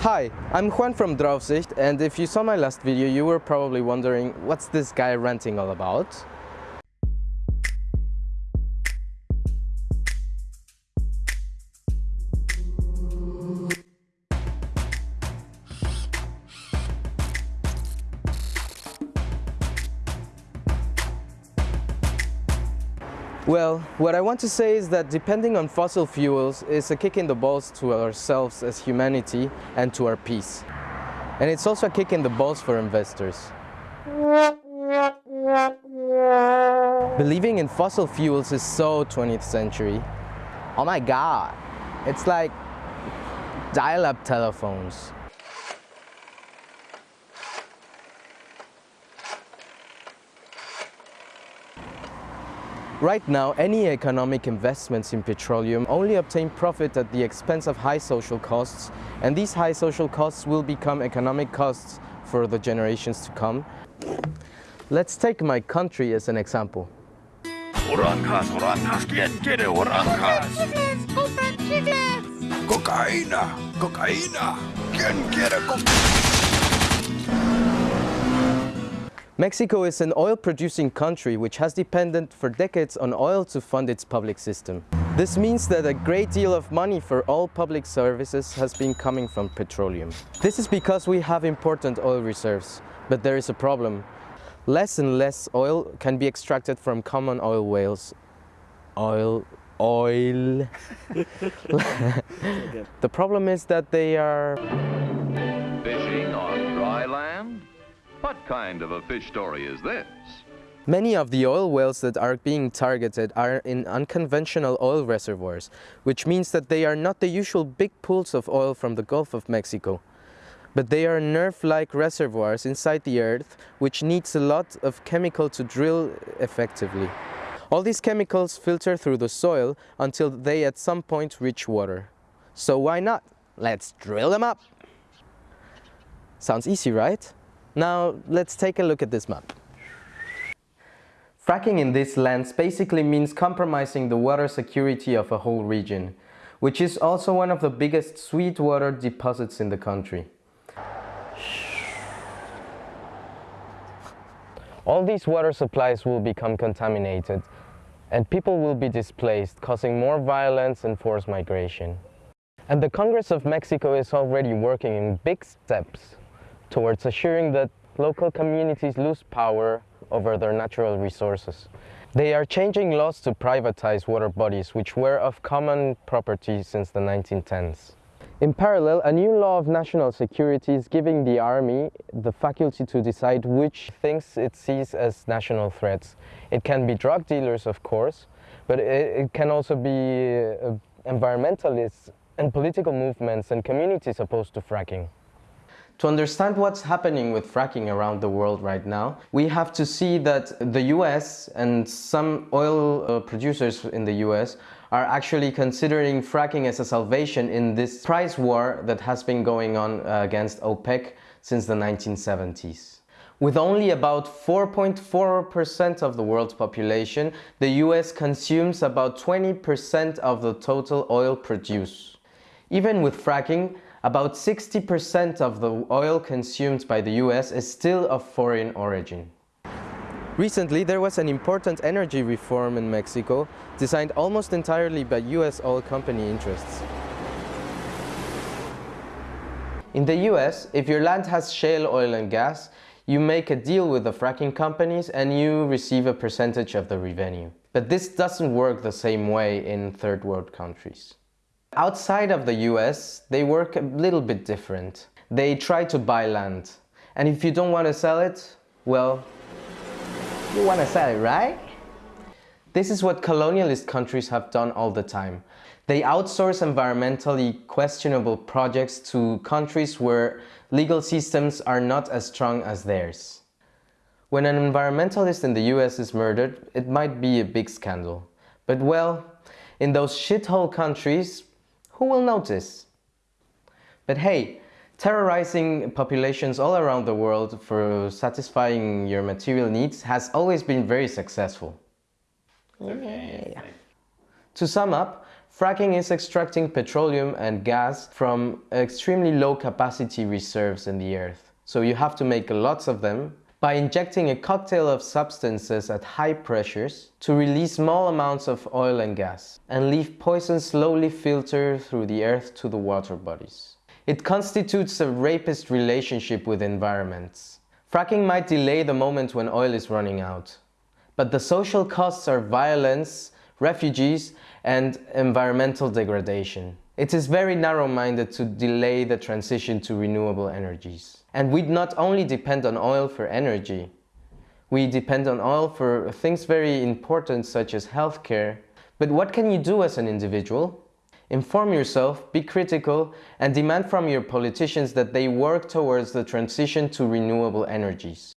Hi, I'm Juan from Draufsicht and if you saw my last video you were probably wondering what's this guy ranting all about? Well, what I want to say is that depending on fossil fuels is a kick in the balls to ourselves as humanity and to our peace. And it's also a kick in the balls for investors. Believing in fossil fuels is so 20th century. Oh my god, it's like dial-up telephones. Right now, any economic investments in petroleum only obtain profit at the expense of high social costs, and these high social costs will become economic costs for the generations to come. Let's take my country as an example. Oranjas, oranjas, ¿quién quiere oranjas? Cocaína, cocaína, ¿quién quiere cocaína? Mexico is an oil-producing country which has depended for decades on oil to fund its public system. This means that a great deal of money for all public services has been coming from petroleum. This is because we have important oil reserves, but there is a problem. Less and less oil can be extracted from common oil whales. Oil, oil. the problem is that they are What kind of a fish story is this? Many of the oil wells that are being targeted are in unconventional oil reservoirs, which means that they are not the usual big pools of oil from the Gulf of Mexico. But they are nerve-like reservoirs inside the earth, which needs a lot of chemical to drill effectively. All these chemicals filter through the soil until they at some point reach water. So why not? Let's drill them up! Sounds easy, right? Now let's take a look at this map. Fracking in these lands basically means compromising the water security of a whole region, which is also one of the biggest sweet water deposits in the country. All these water supplies will become contaminated and people will be displaced, causing more violence and forced migration. And the Congress of Mexico is already working in big steps towards assuring that local communities lose power over their natural resources. They are changing laws to privatize water bodies which were of common property since the 1910s. In parallel, a new law of national security is giving the army the faculty to decide which things it sees as national threats. It can be drug dealers, of course, but it, can also be uh, environmentalists and political movements and communities opposed to fracking. To understand what's happening with fracking around the world right now, we have to see that the US and some oil uh, producers in the US are actually considering fracking as a salvation in this price war that has been going on uh, against OPEC since the 1970s. With only about 4.4% of the world's population, the US consumes about 20% of the total oil produced. Even with fracking, about 60% of the oil consumed by the US is still of foreign origin. Recently, there was an important energy reform in Mexico designed almost entirely by US oil company interests. In the US, if your land has shale oil and gas, you make a deal with the fracking companies and you receive a percentage of the revenue. But this doesn't work the same way in third world countries. Outside of the US, they work a little bit different. They try to buy land. And if you don't want to sell it, well, you want to sell it, right? This is what colonialist countries have done all the time. They outsource environmentally questionable projects to countries where legal systems are not as strong as theirs. When an environmentalist in the US is murdered, it might be a big scandal. But well, in those shithole countries, who will notice? But hey, terrorizing populations all around the world for satisfying your material needs has always been very successful. Okay. To sum up, Fracking is extracting petroleum and gas from extremely low capacity reserves in the earth. So you have to make lots of them by injecting a cocktail of substances at high pressures to release small amounts of oil and gas and leave poison slowly filter through the earth to the water bodies. It constitutes a rapist relationship with environments. Fracking might delay the moment when oil is running out, but the social costs are violence, refugees and environmental degradation. It is very narrow-minded to delay the transition to renewable energies. And we not only depend on oil for energy, we depend on oil for things very important such as healthcare. But what can you do as an individual? Inform yourself, be critical, and demand from your politicians that they work towards the transition to renewable energies.